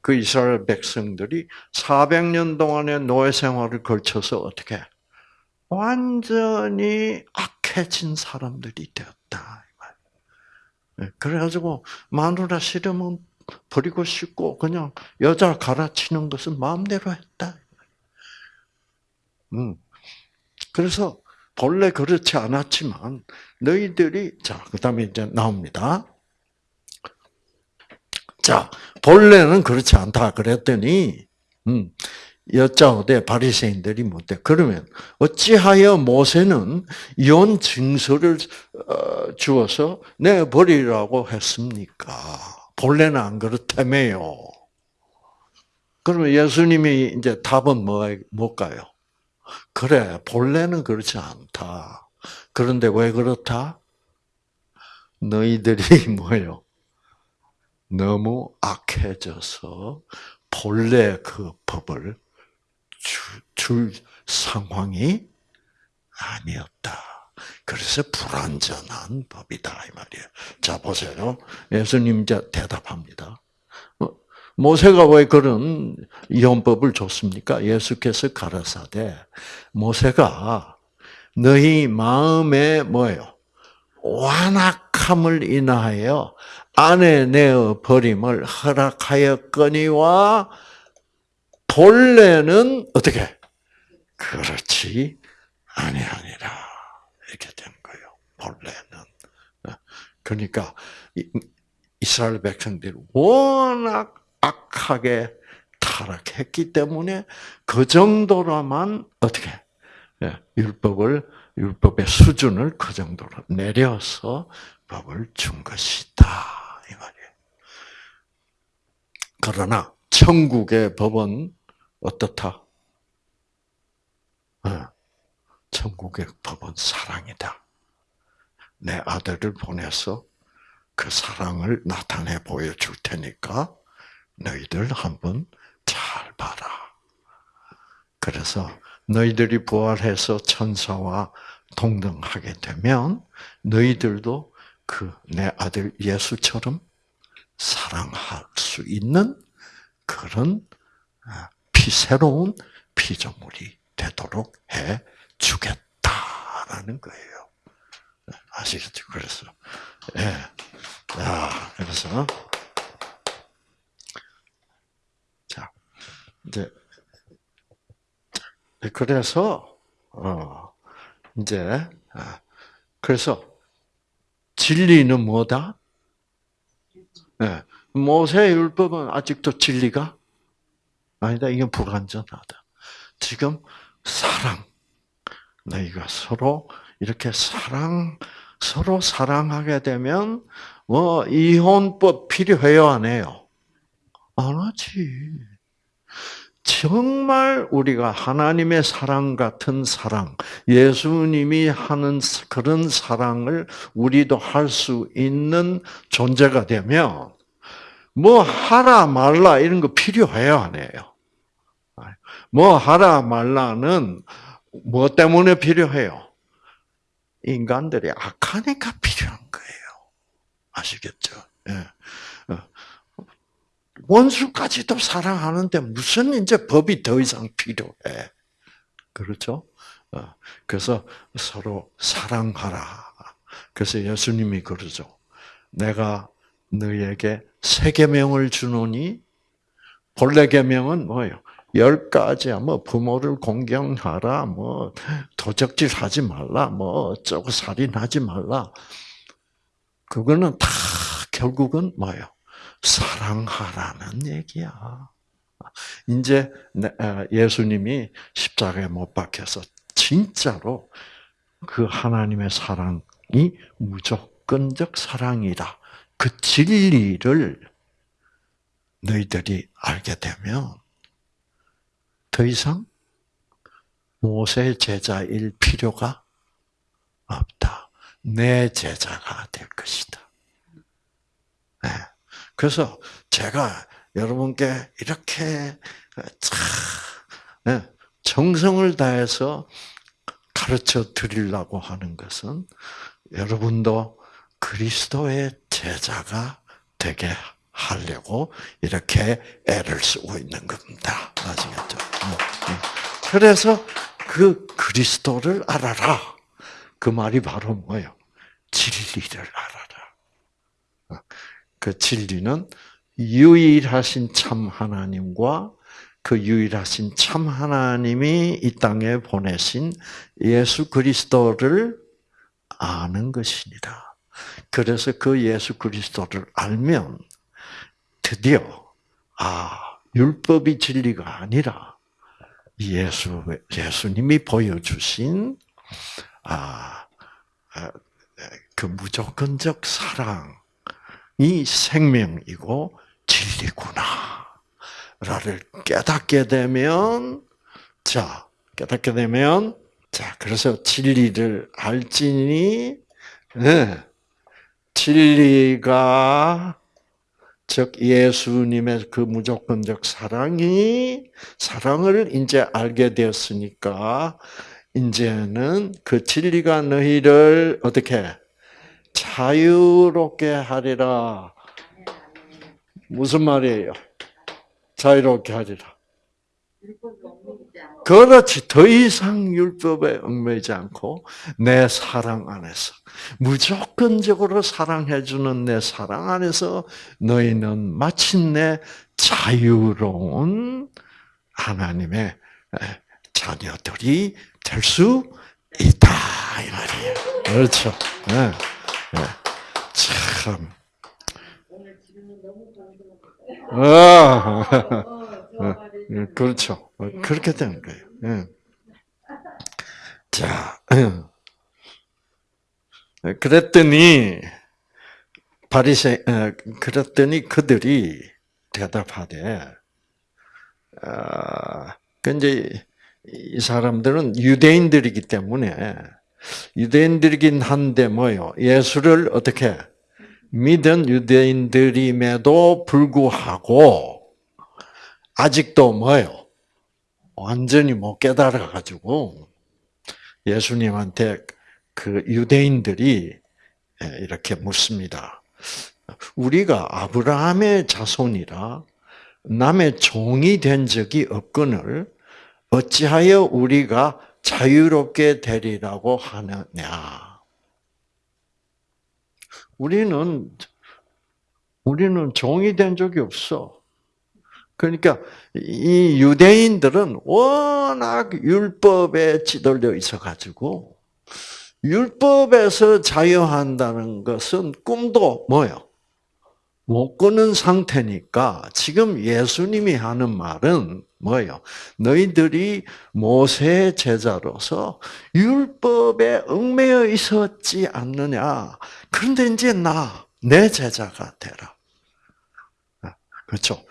그 이스라엘 백성들이 400년 동안의 노예 생활을 걸쳐서 어떻게 완전히 악해진 사람들이 되었다. 네, 그래가지고 마누라 싫으면 버리고 싶고 그냥 여자 갈아치는 것은 마음대로 했다. 음. 그래서 본래 그렇지 않았지만 너희들이 자 그다음에 이제 나옵니다. 자 본래는 그렇지 않다 그랬더니 음, 여짜오되 바리새인들이 못돼. 그러면 어찌하여 모세는 이혼 증서를 어, 주어서 내 버리라고 했습니까? 본래는 안 그렇다며요. 그러면 예수님이 이제 답은 뭐, 뭘까요? 그래, 본래는 그렇지 않다. 그런데 왜 그렇다? 너희들이 [laughs] 뭐요? 너무 악해져서 본래 그 법을 줄, 줄 상황이 아니었다. 그래서 불완전한 법이다 이 말이에요. 자 보세요. 예수님 이제 대답합니다. 어, 모세가 왜 그런 이혼법을 줬습니까? 예수께서 가라사대 모세가 너희 마음에 뭐예요? 완악함을 인하여 아내 내어 버림을 허락하였거니와 본래는 어떻게? 그렇지 아니하니라. 이렇게 된 거예요. 본래는. 어, 그러니까 이스라엘 백성들이 워낙 악하게 타락했기 때문에 그 정도로만 어떻게? 예, 율법을 율법의 수준을 그 정도로 내려서 법을 준 것이다. 이 말이에요. 그러나 천국의 법은 어떻다? 예, 천국의 법은 사랑이다. 내 아들을 보내서 그 사랑을 나타내 보여줄 테니까 너희들 한번 잘 봐라. 그래서 너희들이 부활해서 천사와 동등하게 되면 너희들도 그 내 아들 예수처럼 사랑할 수 있는 그런 아, 피 새로운 피조물이 되도록 해 주겠다라는 거예요. 아시겠죠? 그래서 예, 야 그래서 자 이제 그래서 어 이제 아, 그래서 진리는 뭐다? 네. 모세 율법은 아직도 진리가 아니다. 이건 불완전하다. 지금 사랑. 너희가 서로 이렇게 사랑, 서로 사랑하게 되면, 뭐, 이혼법 필요해요, 안 해요? 안 하지. 정말 우리가 하나님의 사랑 같은 사랑, 예수님이 하는 그런 사랑을 우리도 할 수 있는 존재가 되면, 뭐 하라 말라 이런 거 필요해요, 안 해요? 뭐 하라 말라는 뭐 때문에 필요해요? 인간들이 악하니까 필요한 거예요. 아시겠죠? 예. 어. 원수까지도 사랑하는데 무슨 이제 법이 더 이상 필요해? 그렇죠? 어. 그래서 서로 사랑하라. 그래서 예수님이 그러죠. 내가 너에게 세 계명을 주노니 본래 계명은 뭐예요? 열 가지야. 뭐 부모를 공경하라. 뭐 도적질 하지 말라. 뭐 어쩌고 살인하지 말라. 그거는 다 결국은 뭐예요? 사랑하라는 얘기야. 이제 아, 예수님이 십자가에 못 박혀서 진짜로 그 하나님의 사랑이 무조건적 사랑이다. 그 진리를 너희들이 알게 되면 더 이상 모세 제자일 필요가 없다. 내 제자가 될 것이다. 네. 그래서 제가 여러분께 이렇게 참 네. 정성을 다해서 가르쳐 드리려고 하는 것은 여러분도 그리스도의 제자가 되게 하려고 이렇게 애를 쓰고 있는 겁니다. 아시겠죠? 그래서 그 그리스도를 알아라. 그 말이 바로 뭐예요? 진리를 알아라. 그 진리는 유일하신 참 하나님과 그 유일하신 참 하나님이 이 땅에 보내신 예수 그리스도를 아는 것입니다. 그래서 그 예수 그리스도를 알면 드디어 아 율법이 진리가 아니라 예수 예수님이 보여주신 아그 아, 무조건적 사랑이 생명이고 진리구나. 라를 깨닫게 되면, 자, 깨닫게 되면, 자, 그래서 진리를 알지니, 네, 진리가, 즉, 예수님의 그 무조건적 사랑이, 사랑을 이제 알게 되었으니까, 이제는 그 진리가 너희를 어떻게 자유롭게 하리라. 무슨 말이에요? 자유롭게 하리라. 그렇지. 더 이상 율법에 얽매이지 않고 내 사랑 안에서 무조건적으로 사랑해주는 내 사랑 안에서 너희는 마침내 자유로운 하나님의 자녀들이 될 수 있다 이 말이에요. 그렇죠. 네. 네. 참. 아, 예, 그렇죠. 그렇게 되는 거예요. 예. 자, 그랬더니 바리새 그랬더니 그들이 대답하되, 아, 그이 사람들은 유대인들이기 때문에 유대인들이긴 한데 뭐요? 예수를 어떻게 믿은 유대인들임에도 불구하고 아직도 뭐요? 완전히 못 깨달아 가지고 예수님한테 그 유대인들이 이렇게 묻습니다. 우리가 아브라함의 자손이라 남의 종이 된 적이 없거늘 어찌하여 우리가 자유롭게 되리라고 하느냐? 우리는 우리는 종이 된 적이 없어. 그러니까 이 유대인들은 워낙 율법에 찌들려 있어 가지고 율법에서 자유한다는 것은 꿈도 뭐요? 못 꾸는 상태니까 지금 예수님이 하는 말은 뭐예요? 너희들이 모세의 제자로서 율법에 얽매여 있었지 않느냐? 그런데 이제 나, 내 제자가 되라. 그렇죠?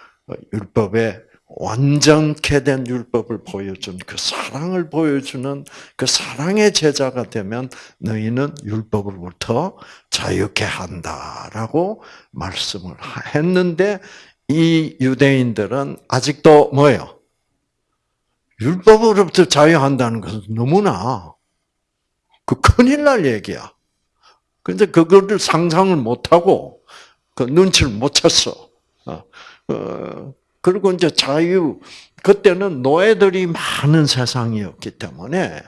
율법에 완전케 된 율법을 보여준 그 사랑을 보여주는 그 사랑의 제자가 되면 너희는 율법으로부터 자유케 한다라고 말씀을 했는데 이 유대인들은 아직도 뭐예요? 율법으로부터 자유한다는 것은 너무나 그 큰일 날 얘기야. 근데 그거를 상상을 못하고 그 눈치를 못 챘어. 어, 어, 그리고 이제 자유 그때는 노예들이 많은 세상이었기 때문에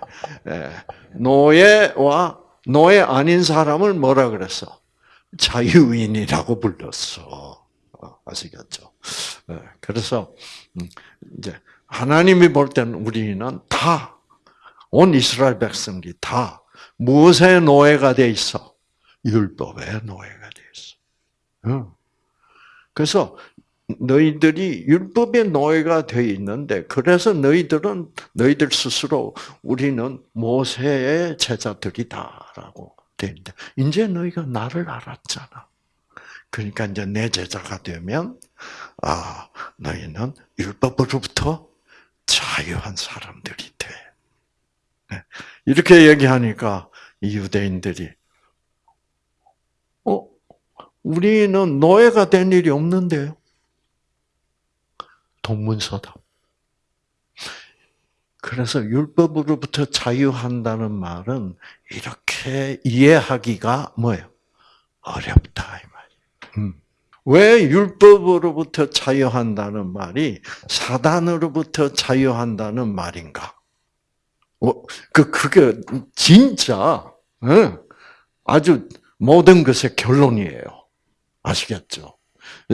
예, 노예와 노예 아닌 사람을 뭐라 그랬어? 자유인이라고 불렀어. 어, 아시겠죠? 예, 그래서 음, 이제 하나님이 볼 때는 우리는 다 온 이스라엘 백성들이 다 무엇의 노예가 돼 있어? 율법의 노예가 돼 있어. 그래서 너희들이 율법의 노예가 되어 있는데 그래서 너희들은 너희들 스스로 우리는 모세의 제자들이다라고 되는데 이제 너희가 나를 알았잖아. 그러니까 이제 내 제자가 되면 아 너희는 율법으로부터 자유한 사람들이 돼. 네. 이렇게 얘기하니까 이 유대인들이 우리는 노예가 된 일이 없는데요. 동문서답. 그래서 율법으로부터 자유한다는 말은 이렇게 이해하기가 뭐예요? 어렵다 이 말이에요. 음. 왜 율법으로부터 자유한다는 말이 사단으로부터 자유한다는 말인가? 어, 그 그게 진짜 아주 모든 것의 결론이에요. 아시겠죠?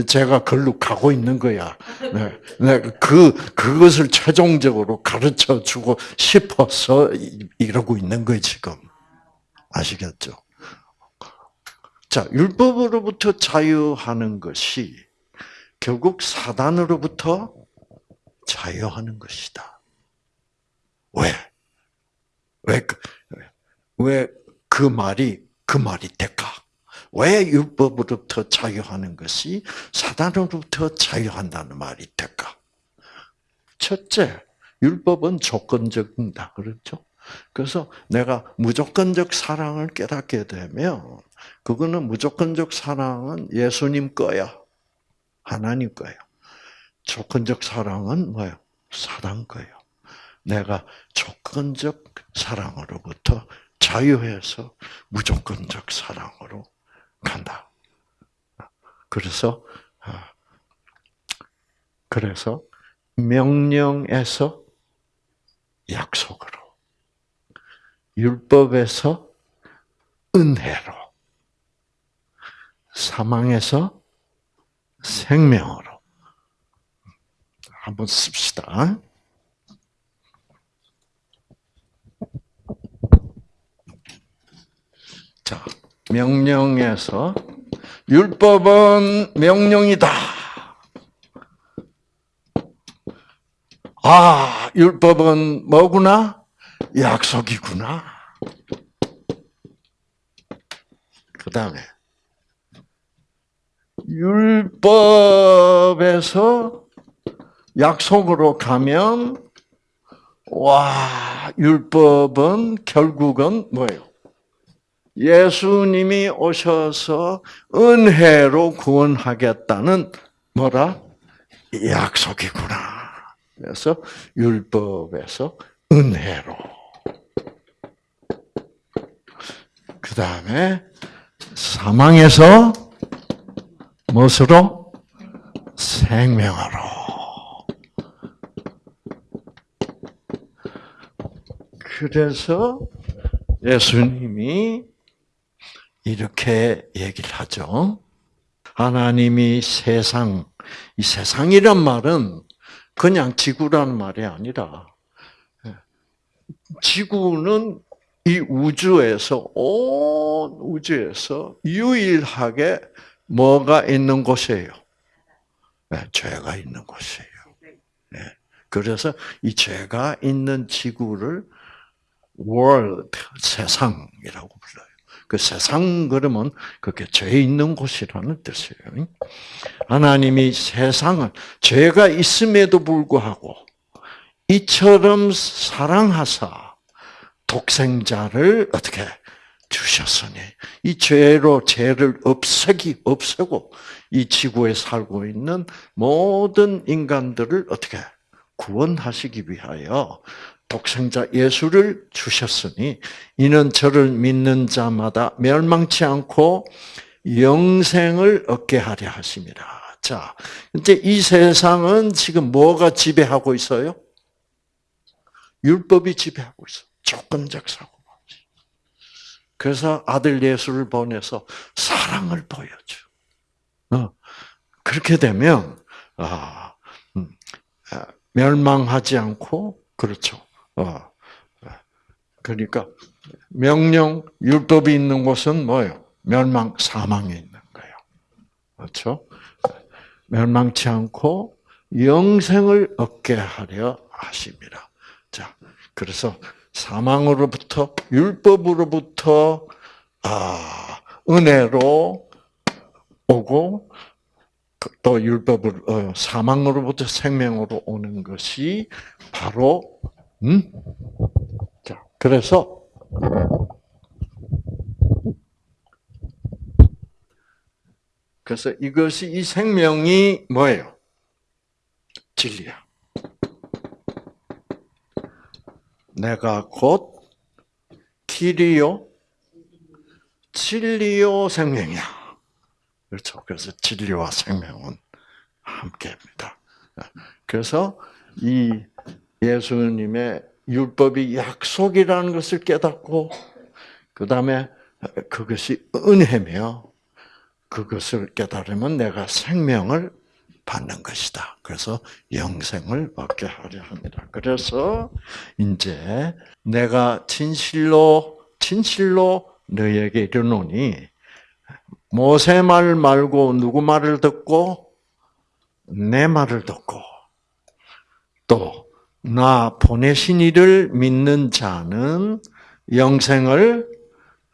제가 걸로 가고 있는 거야. 네, 네, 그 그것을 최종적으로 가르쳐 주고 싶어서 이러고 있는 거예요 지금. 아시겠죠? 자, 율법으로부터 자유하는 것이 결국 사단으로부터 자유하는 것이다. 왜? 왜, 그, 왜그 말이, 그 말이 될까? 왜 율법으로부터 자유하는 것이 사단으로부터 자유한다는 말이 될까? 첫째, 율법은 조건적이다. 그렇죠? 그래서 내가 무조건적 사랑을 깨닫게 되면 그거는 무조건적 사랑은 예수님 거야. 하나님 거야. 조건적 사랑은 뭐예요? 사단 거예요. 내가 조건적 사랑으로부터 자유해서 무조건적 사랑으로 간다. 그래서 아, 그래서 명령에서 약속으로 율법에서 은혜로 사망에서 생명으로 한번 씁시다. 자, 명령에서 율법은 명령이다. 아, 율법은 뭐구나? 약속이구나. 그 다음에 율법에서 약속으로 가면 와 율법은 결국은 뭐예요? 예수님이 오셔서 은혜로 구원하겠다는 뭐라 약속이구나. 그래서 율법에서 은혜로. 그 다음에 사망에서 무엇으로? 생명으로. 그래서 예수님이 이렇게 얘기를 하죠. 하나님이 세상, 이 세상이란 말은 그냥 지구라는 말이 아니라, 지구는 이 우주에서, 온 우주에서 유일하게 뭐가 있는 곳이에요? 네, 죄가 있는 곳이에요. 네. 그래서 이 죄가 있는 지구를 world, 세상이라고 불러요. 그 세상 그러면 그게 죄 있는 곳이라는 뜻이에요. 하나님이 세상을 죄가 있음에도 불구하고 이처럼 사랑하사 독생자를 어떻게 주셨으니 이 죄로 죄를 없애기 없애고 이 지구에 살고 있는 모든 인간들을 어떻게 구원하시기 위하여 독생자 예수를 주셨으니 이는 저를 믿는 자마다 멸망치 않고 영생을 얻게 하려 하십니다. 자, 이제 이 세상은 지금 뭐가 지배하고 있어요? 율법이 지배하고 있어. 조건적 사고. 그래서 아들 예수를 보내서 사랑을 보여줘. 어, 그렇게 되면 아, 음, 아, 멸망하지 않고 그렇죠. 어. 그러니까 명령 율법이 있는 곳은 뭐예요? 멸망 사망에 있는 거예요. 그렇죠? 멸망치 않고 영생을 얻게 하려 하십니다. 자, 그래서 사망으로부터 율법으로부터 아, 은혜로 오고 또 율법을 어, 사망으로부터 생명으로 오는 것이 바로 음? 자, 그래서 그래서 이것이 이 생명이 뭐예요? 진리야. 내가 곧 길이요, 진리요, 생명이야. 그렇죠. 그래서 진리와 생명은 함께입니다. 그래서 이 예수님의 율법이 약속이라는 것을 깨닫고 그 다음에 그것이 은혜며 그것을 깨달으면 내가 생명을 받는 것이다. 그래서 영생을 받게 하려 합니다. 그래서 이제 내가 진실로 진실로 너에게 이르노니 모세 말 말고 누구 말을 듣고 내 말을 듣고 또 나 보내신 이를 믿는 자는 영생을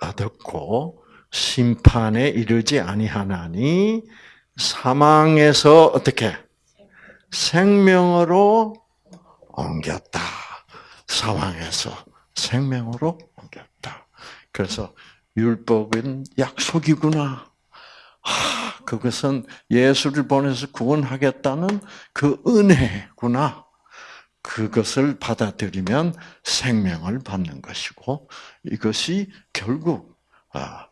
얻었고 심판에 이르지 아니하나니 사망에서 어떻게 생명으로 옮겼다. 사망에서 생명으로 옮겼다. 그래서 율법은 약속이구나. 아, 그것은 예수를 보내서 구원하겠다는 그 은혜구나. 그것을 받아들이면 생명을 받는 것이고 이것이 결국 아,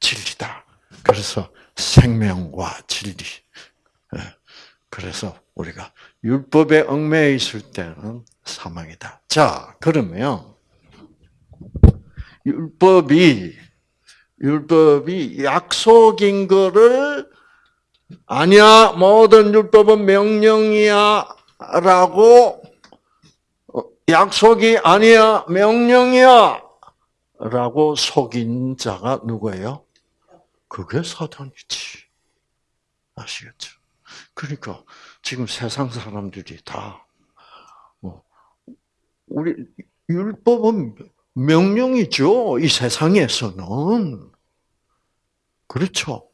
진리다. 그래서 생명과 진리. 예. 그래서 우리가 율법에 얽매여 있을 때는 사망이다. 자, 그러면 율법이 율법이 약속인 거를 아니야 모든 율법은 명령이야라고 어, 약속이 아니야 명령이야 라고 속인 자가 누구예요? 그게 사단이지. 아시겠죠? 그러니까 지금 세상 사람들이 다 뭐, 우리 율법은 명령이죠. 이 세상에서는 그렇죠.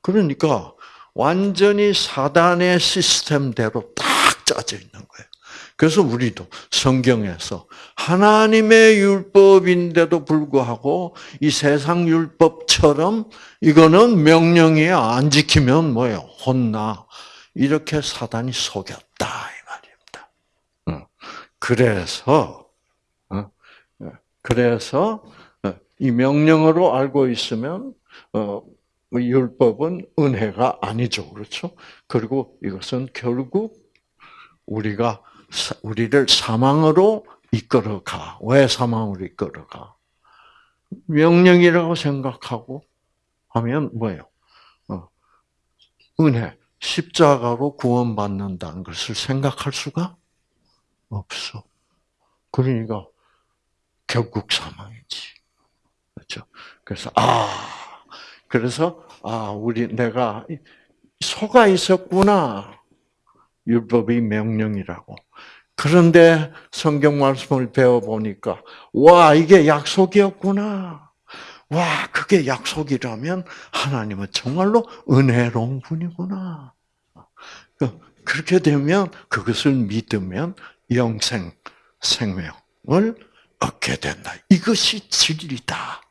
그러니까 완전히 사단의 시스템대로 딱 짜져 있는 거예요. 그래서 우리도 성경에서 하나님의 율법인데도 불구하고 이 세상 율법처럼 이거는 명령이야. 안 지키면 뭐예요? 혼나. 이렇게 사단이 속였다. 이 말입니다. 그래서, 어? 그래서 어, 이 명령으로 알고 있으면, 어, 율법은 은혜가 아니죠. 그렇죠? 그리고 이것은 결국 우리가 우리를 사망으로 이끌어가. 왜 사망으로 이끌어가? 명령이라고 생각하고 하면 뭐예요? 어, 은혜, 십자가로 구원받는다는 것을 생각할 수가 없어. 그러니까 결국 사망이지. 그렇죠? 그래서 아, 그래서 아, 우리 내가 속아 있었구나. 율법이 명령이라고. 그런데 성경 말씀을 배워보니까, 와, 이게 약속이었구나. 와, 그게 약속이라면 하나님은 정말로 은혜로운 분이구나. 그, 그렇게 되면 그것을 믿으면 영생, 생명을 얻게 된다. 이것이 진리다.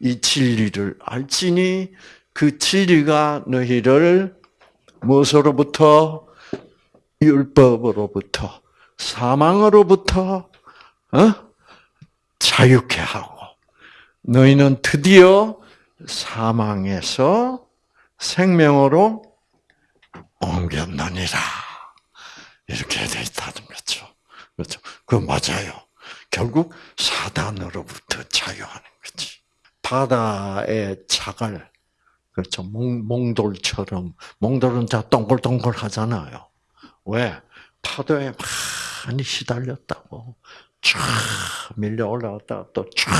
이 진리를 알지니 그 진리가 너희를 무엇으로부터 율법으로부터 사망으로부터 어? 자유케 하고 너희는 드디어 사망에서 생명으로 옮겼느니라 이렇게 돼 있다는 거죠. 그렇죠? 그 맞아요. 결국 사단으로부터 자유하는 거지. 바다의 자갈 그렇죠. 몽, 몽돌처럼 몽돌은 다 동글동글 하잖아요. 왜? 파도에 많이 시달렸다고. 쫙 밀려 올라왔다가 또 쫙.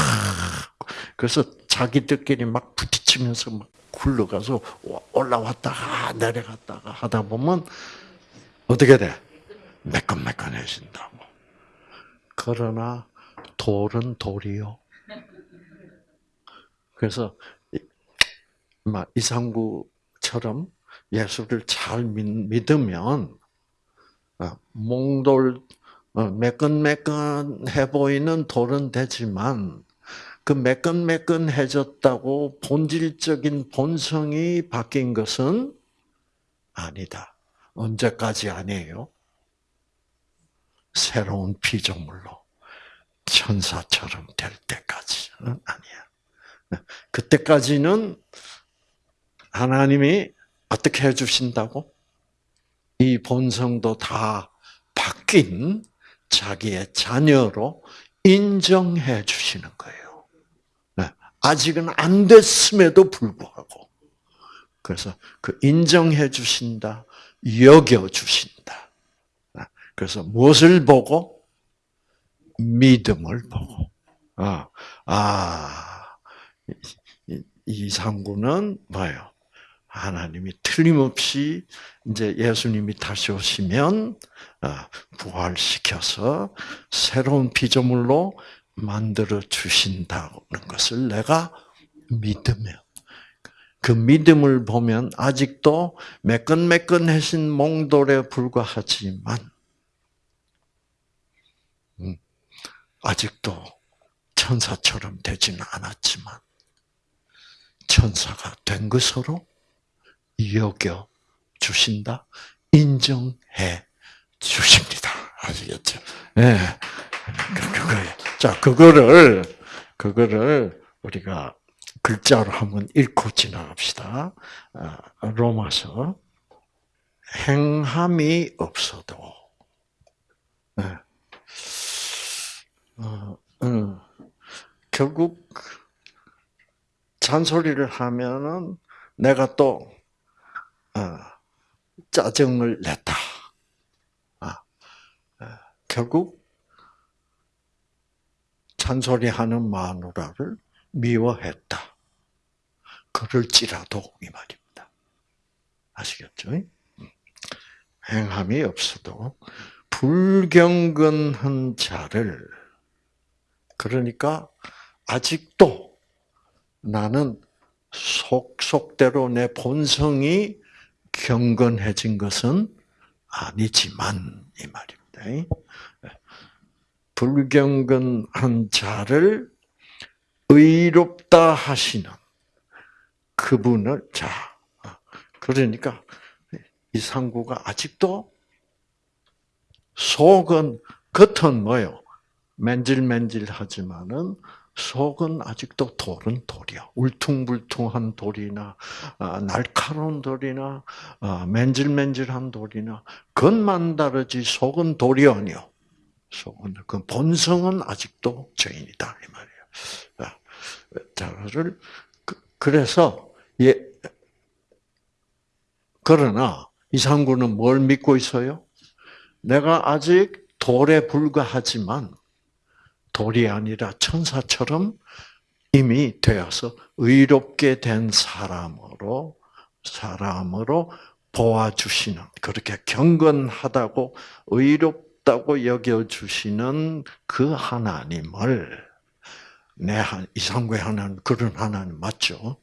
그래서 자기들끼리 막 부딪히면서 막 굴러가서 올라왔다가 내려갔다가 하다 보면 어떻게 돼? 매끈매끈해진다고. 그러나 돌은 돌이요. 그래서 이상구처럼 예수를 잘 믿으면 어, 몽돌 어, 매끈매끈해 보이는 돌은 되지만 그 매끈매끈해졌다고 본질적인 본성이 바뀐 것은 아니다. 언제까지 아니에요? 새로운 피조물로 천사처럼 될 때까지는 아니야. 그때까지는 하나님이 어떻게 해주신다고? 이 본성도 다 바뀐 자기의 자녀로 인정해 주시는 거예요. 네. 아직은 안 됐음에도 불구하고. 그래서 그 인정해 주신다, 여겨 주신다. 네. 그래서 무엇을 보고? 믿음을 보고. 아, 아, 이상구는 뭐예요? 하나님이 틀림없이 이제 예수님이 다시 오시면 아, 부활시켜서 새로운 피조물로 만들어 주신다는 것을 내가 믿으며 그 믿음을 보면 아직도 매끈매끈해진 몽돌에 불과하지만 음, 아직도 천사처럼 되지는 않았지만 천사가 된 것으로 여겨 주신다, 인정해 주십니다. 아시겠죠? 예. 네. 그거예요. 자, 그거를, 그거를 우리가 글자로 한번 읽고 지나갑시다. 아, 로마서. 행함이 없어도, 네. 어, 음. 결국 잔소리를 하면은 내가 또 어, 짜증을 냈다. 아, 어, 결국 잔소리하는 마누라를 미워했다. 그럴지라도 이 말입니다. 아시겠죠? 음. 행함이 없어도 불경건한 자를 그러니까 아직도 나는 속속대로 내 본성이 경건해진 것은 아니지만 이 말입니다. 불경건한 자를 의롭다 하시는 그분을 자 그러니까 이 상구가 아직도 속은 겉은 뭐요 맨질맨질하지만은 속은 아직도 돌은 돌이야. 울퉁불퉁한 돌이나 아, 날카로운 돌이나 아, 맨질맨질한 돌이나 겉만 다르지 속은 돌이 아니요. 속은 그 본성은 아직도 죄인이다 이 말이에요. 자를 그, 그래서 예 그러나 이상구는 뭘 믿고 있어요? 내가 아직 돌에 불과하지만 돌이 아니라 천사처럼 이미 되어서 의롭게 된 사람으로 사람으로 보아주시는 그렇게 경건하다고 의롭다고 여겨 주시는 그 하나님을 내 이상구의 하나님 그런 하나님 맞죠?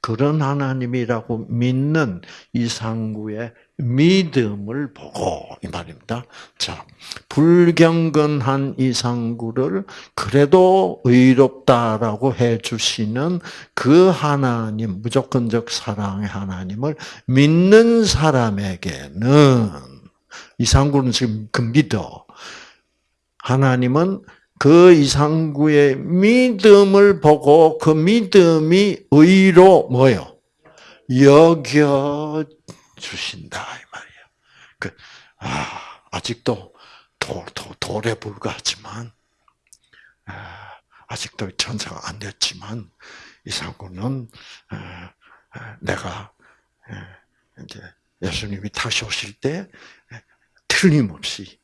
그런 하나님이라고 믿는 이상구의 믿음을 보고 이 말입니다. 자, 불경건한 이상구를 그래도 의롭다라고 해 주시는 그 하나님 무조건적 사랑의 하나님을 믿는 사람에게는 이상구는 지금 그 믿어. 하나님은 그 이상구의 믿음을 보고 그 믿음이 의로 뭐요? 여겨 주신다 이 말이에요. 그 아, 아직도 돌, 돌, 돌에 불과하지만 아, 아직도 천사가 안 됐지만 이상구는 아, 아, 내가 이제 예수님이 다시 오실 때 틀림없이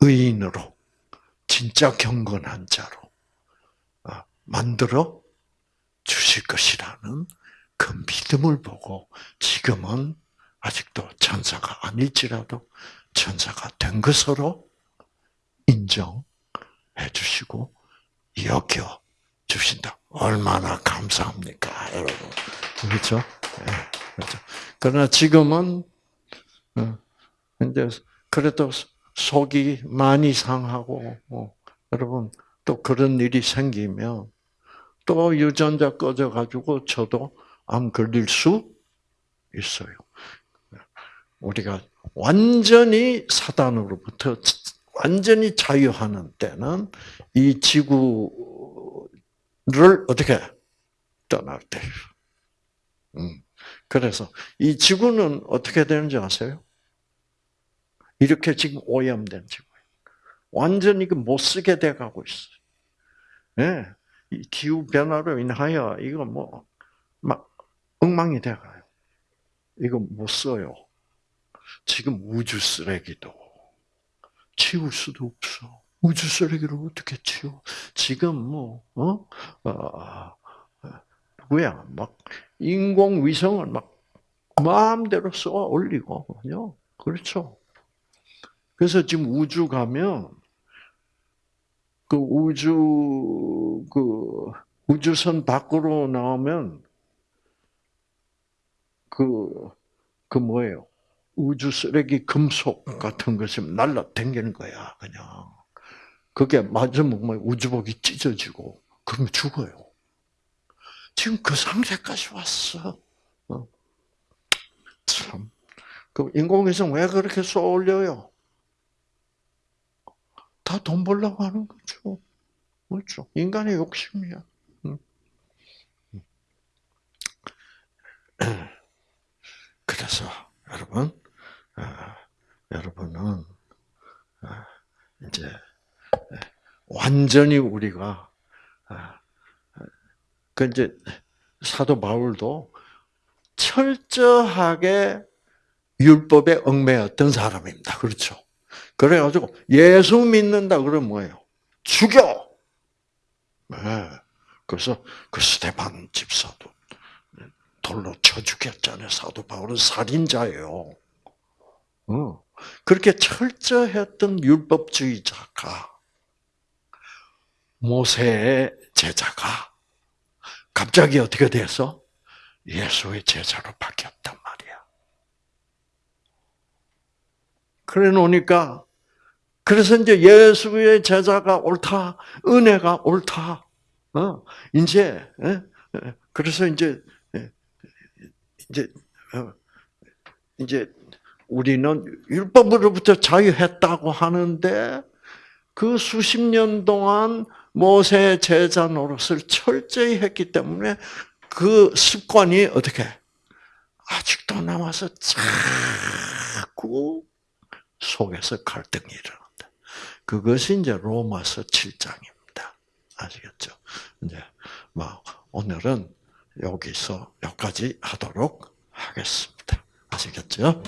의인으로 진짜 경건한 자로 만들어 주실 것이라는 그 믿음을 보고 지금은 아직도 천사가 아닐지라도 천사가 된 것으로 인정해 주시고 여겨 주신다. 얼마나 감사합니까, 여러분. 그렇죠? 네, 그렇죠. 그러나 지금은 어, 이제 그래도 속이 많이 상하고 뭐, 여러분 또 그런 일이 생기면 또 유전자 꺼져 가지고 저도 암 걸릴 수 있어요. 우리가 완전히 사단으로부터 완전히 자유하는 때는 이 지구를 어떻게 떠날 때. 음. 그래서 이 지구는 어떻게 되는지 아세요? 이렇게 지금 오염된 지구예요. 완전히 그못 쓰게 돼 가고 있어요. 예. 이 기후 변화로 인하여 이거 뭐 막 엉망이 돼 가요. 이거 못 써요. 지금 우주 쓰레기도 치울 수도 없어. 우주 쓰레기를 어떻게 치워? 지금 뭐 어? 어 누구야? 막 인공 위성을 막 마음대로 쏘아 올리고 그렇죠. 그래서 지금 우주 가면 그 우주 그 우주선 밖으로 나오면 그, 그 뭐예요? 우주 쓰레기 금속 같은 것이 날라 댕기는 거야, 그냥. 그게 맞으면 뭐 우주복이 찢어지고, 그러면 죽어요. 지금 그 상태까지 왔어. 어. 참. 그 인공위성 왜 그렇게 쏘올려요? 다 돈 벌려고 하는 거죠. 그렇죠. 인간의 욕심이야. 그래서 여러분, 아, 여러분은 아, 이제 완전히 우리가 아, 그 이제 사도 바울도 철저하게 율법에 얽매였던 사람입니다. 그렇죠? 그래가지고 예수 믿는다 그러면 뭐예요? 죽여. 네. 그래서 그 스테반 집사도 돌로 쳐 죽였잖아요. 사도 바울은 살인자예요. 어. 그렇게 철저했던 율법주의자가 모세의 제자가 갑자기 어떻게 돼서 예수의 제자로 바뀌었단 말이야. 그래 놓으니까 그래서 이제 예수의 제자가 옳다, 은혜가 옳다. 어, 이제 그래서 이제 이제 어, 이제 우리는 율법으로부터 자유했다고 하는데 그 수십 년 동안 모세 제자 노릇을 철저히 했기 때문에 그 습관이 어떻게 아직도 남아서 자꾸 속에서 갈등이 일어난다. 그것이 이제 로마서 7장입니다. 아시겠죠? 이제 뭐 오늘은 여기서 여기까지 하도록 하겠습니다. 아시겠죠?